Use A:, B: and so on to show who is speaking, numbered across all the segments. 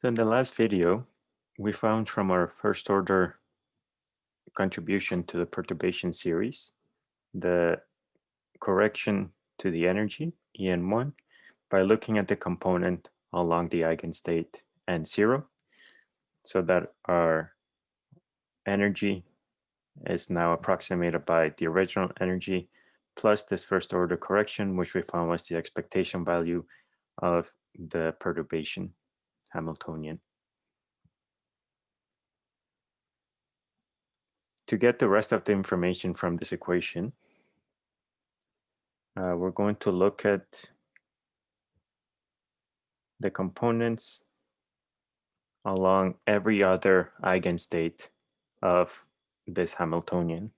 A: So in the last video, we found from our first order contribution to the perturbation series, the correction to the energy, En1, by looking at the component along the eigenstate N0, so that our energy is now approximated by the original energy plus this first order correction, which we found was the expectation value of the perturbation Hamiltonian. To get the rest of the information from this equation, uh, we're going to look at the components along every other eigenstate of this Hamiltonian.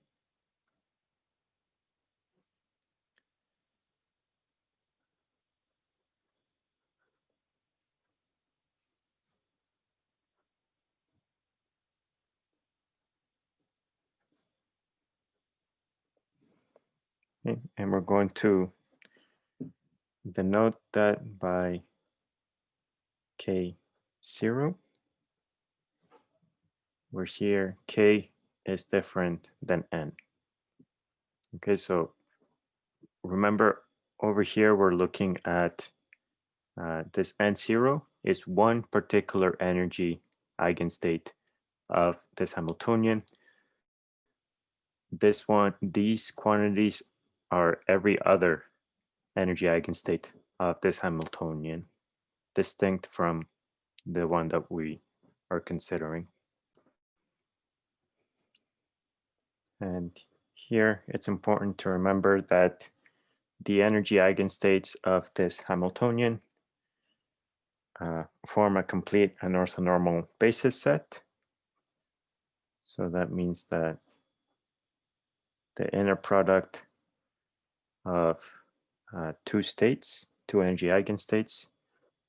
A: And we're going to denote that by K0, where here K is different than N. Okay, so remember over here, we're looking at uh, this N0 is one particular energy eigenstate of this Hamiltonian. This one, these quantities are every other energy eigenstate of this Hamiltonian, distinct from the one that we are considering. And here it's important to remember that the energy eigenstates of this Hamiltonian uh, form a complete and orthonormal basis set. So that means that the inner product of uh, two states, two energy eigenstates,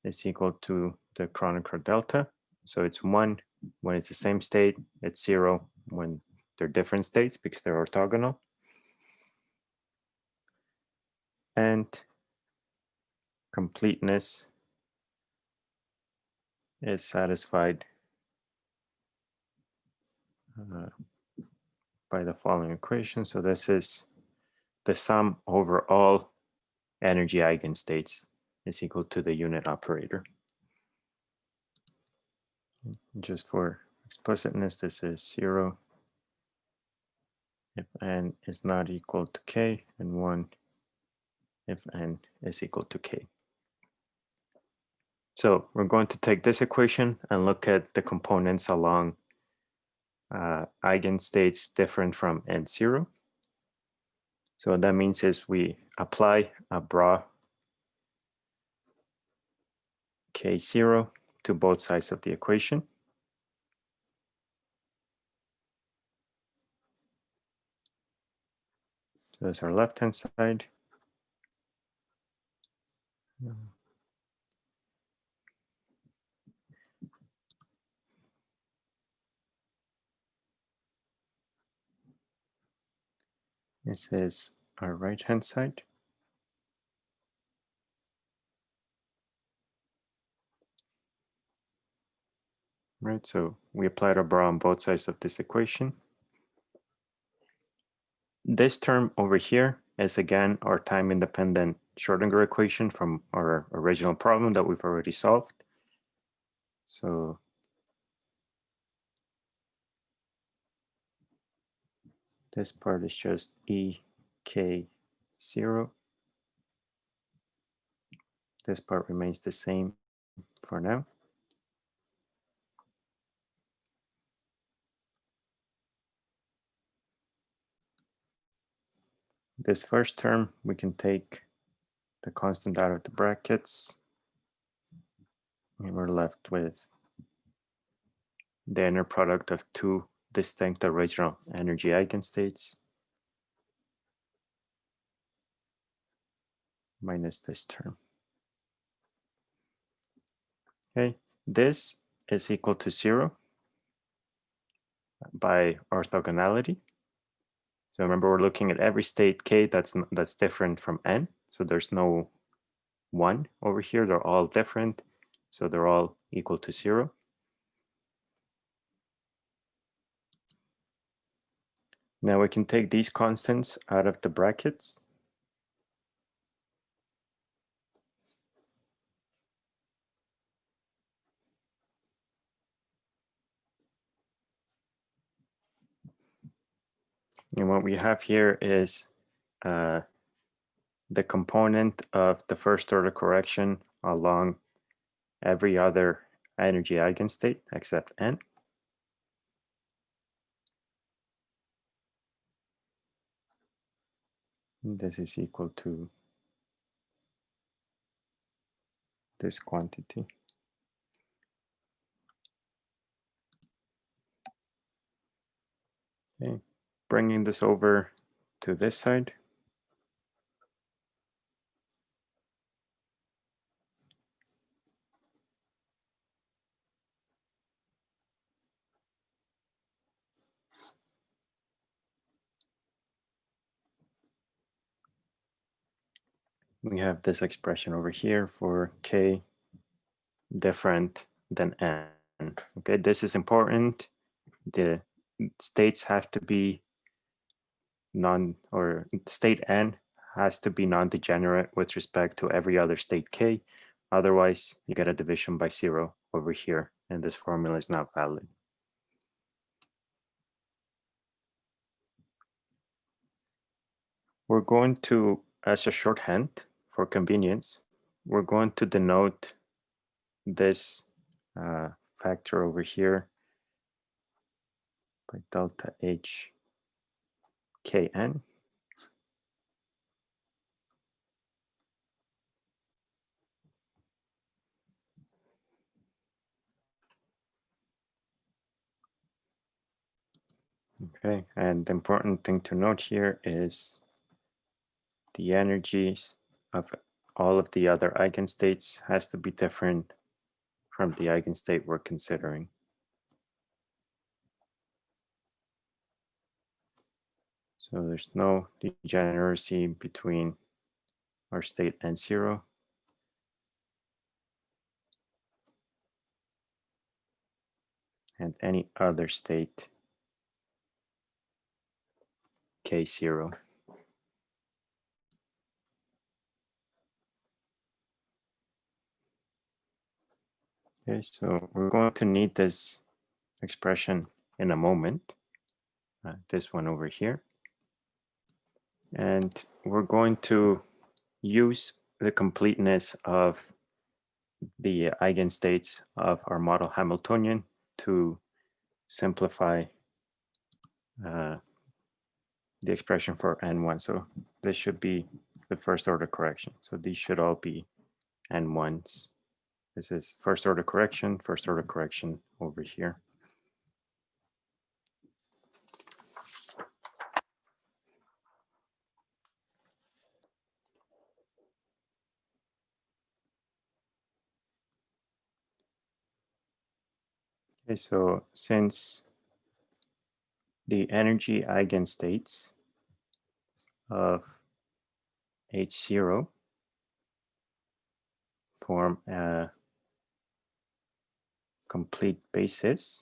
A: is equal to the Kronecker delta. So it's one when it's the same state, it's zero when they're different states because they're orthogonal. And completeness is satisfied uh, by the following equation. So this is the sum over all energy eigenstates is equal to the unit operator. Just for explicitness, this is zero if n is not equal to k and one if n is equal to k. So we're going to take this equation and look at the components along uh, eigenstates different from n0. So what that means is we apply a bra k0 to both sides of the equation. So that's our left-hand side. This is our right hand side. Right, so we applied our bra on both sides of this equation. This term over here is again our time independent Schrodinger equation from our original problem that we've already solved. So This part is just EK0. This part remains the same for now. This first term, we can take the constant out of the brackets. And we're left with the inner product of two distinct original energy eigenstates minus this term. Okay, this is equal to zero by orthogonality. So remember, we're looking at every state k that's that's different from n. So there's no one over here; they're all different. So they're all equal to zero. Now we can take these constants out of the brackets. And what we have here is uh, the component of the first order correction along every other energy eigenstate except n. This is equal to this quantity. Okay, bringing this over to this side. We have this expression over here for k different than n. Okay, this is important. The states have to be non or state n has to be non-degenerate with respect to every other state k. Otherwise, you get a division by zero over here, and this formula is not valid. We're going to, as a shorthand, for convenience, we're going to denote this uh, factor over here by delta H kn. Okay, and the important thing to note here is the energies of all of the other eigenstates has to be different from the eigenstate we're considering. So there's no degeneracy between our state and zero and any other state k zero. Okay, so we're going to need this expression in a moment, uh, this one over here. And we're going to use the completeness of the eigenstates of our model Hamiltonian to simplify uh, the expression for n1. So this should be the first order correction. So these should all be n1s. This is first order correction, first order correction over here. Okay, so since the energy eigenstates of H0 form a complete basis,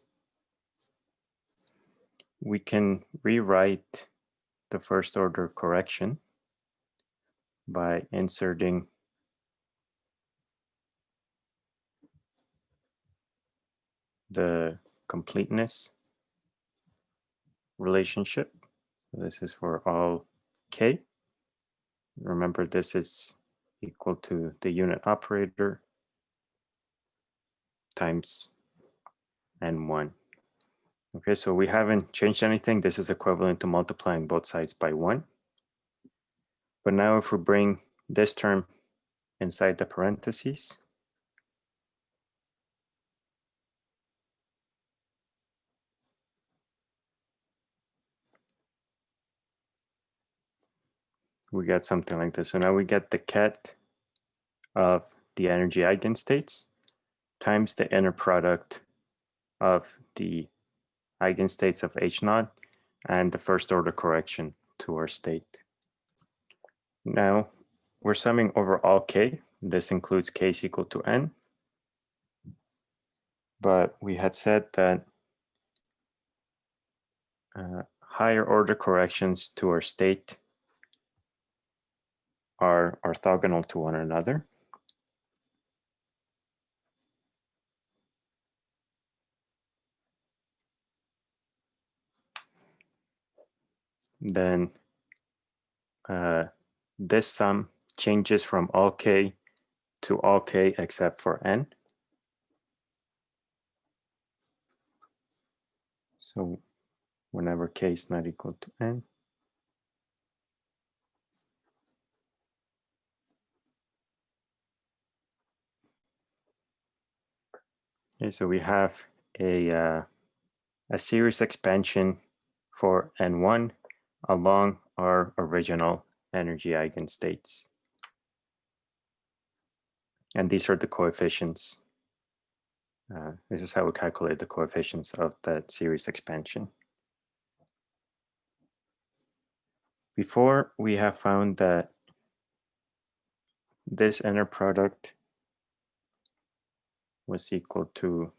A: we can rewrite the first order correction by inserting the completeness relationship. This is for all k. Remember, this is equal to the unit operator times n1. Okay, so we haven't changed anything. This is equivalent to multiplying both sides by 1. But now if we bring this term inside the parentheses, we get something like this. So now we get the ket of the energy eigenstates times the inner product of the eigenstates of H naught and the first order correction to our state. Now we're summing over all k. This includes k is equal to n. but we had said that uh, higher order corrections to our state are orthogonal to one another. Then uh, this sum changes from all k to all k except for n. So whenever k is not equal to n. Okay, so we have a, uh, a series expansion for n1 along our original energy eigenstates. And these are the coefficients. Uh, this is how we calculate the coefficients of that series expansion. Before we have found that this inner product was equal to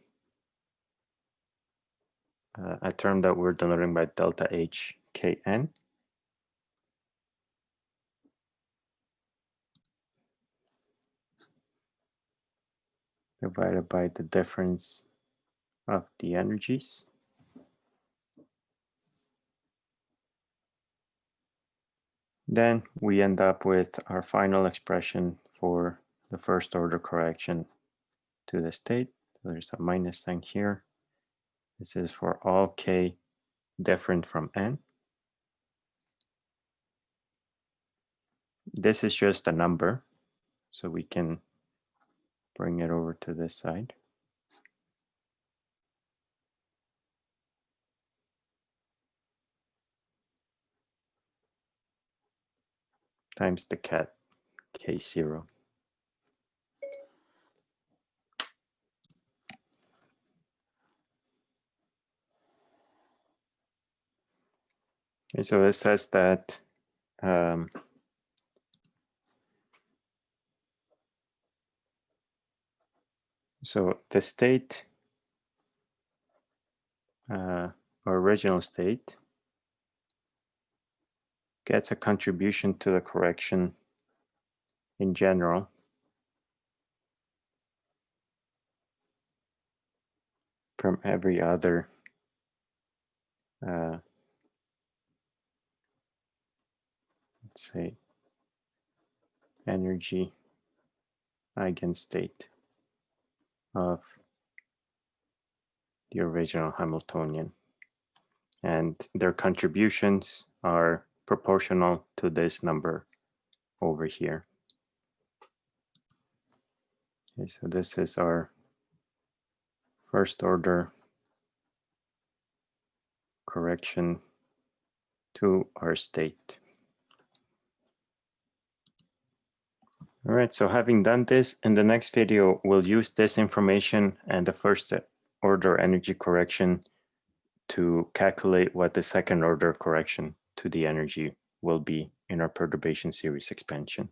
A: uh, a term that we're denoting by delta H Kn. divided by the difference of the energies. Then we end up with our final expression for the first order correction to the state. There's a minus sign here. This is for all k different from n. This is just a number, so we can bring it over to this side. times the ket k0. Okay, so it says that um, so the state, uh, or original state, gets a contribution to the correction in general. from every other uh, let's say energy eigenstate of the original Hamiltonian. And their contributions are proportional to this number over here. Okay, so this is our first order correction to our state. All right, so having done this, in the next video, we'll use this information and the first order energy correction to calculate what the second order correction to the energy will be in our perturbation series expansion.